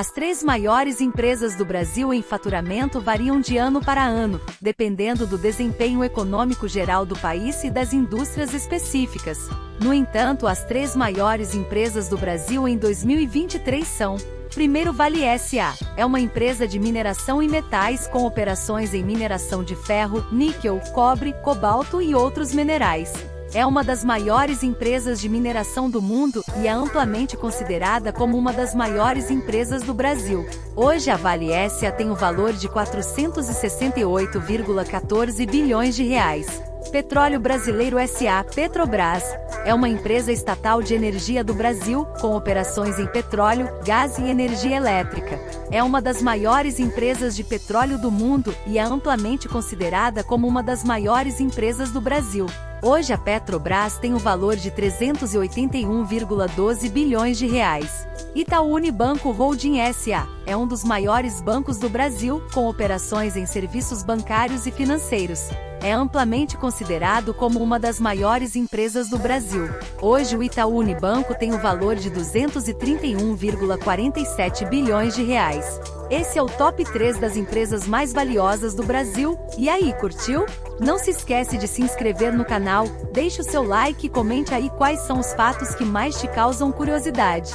As três maiores empresas do Brasil em faturamento variam de ano para ano, dependendo do desempenho econômico geral do país e das indústrias específicas. No entanto, as três maiores empresas do Brasil em 2023 são Primeiro Vale SA é uma empresa de mineração e metais com operações em mineração de ferro, níquel, cobre, cobalto e outros minerais. É uma das maiores empresas de mineração do mundo e é amplamente considerada como uma das maiores empresas do Brasil. Hoje a Vale SA tem o valor de 468,14 bilhões de reais. Petróleo Brasileiro SA Petrobras é uma empresa estatal de energia do Brasil, com operações em petróleo, gás e energia elétrica. É uma das maiores empresas de petróleo do mundo e é amplamente considerada como uma das maiores empresas do Brasil. Hoje a Petrobras tem o valor de 381,12 bilhões de reais. Itaú Unibanco Holding SA é um dos maiores bancos do Brasil, com operações em serviços bancários e financeiros é amplamente considerado como uma das maiores empresas do Brasil. Hoje o Itaú Unibanco tem o valor de 231,47 bilhões de reais. Esse é o top 3 das empresas mais valiosas do Brasil. E aí, curtiu? Não se esquece de se inscrever no canal, deixe o seu like e comente aí quais são os fatos que mais te causam curiosidade.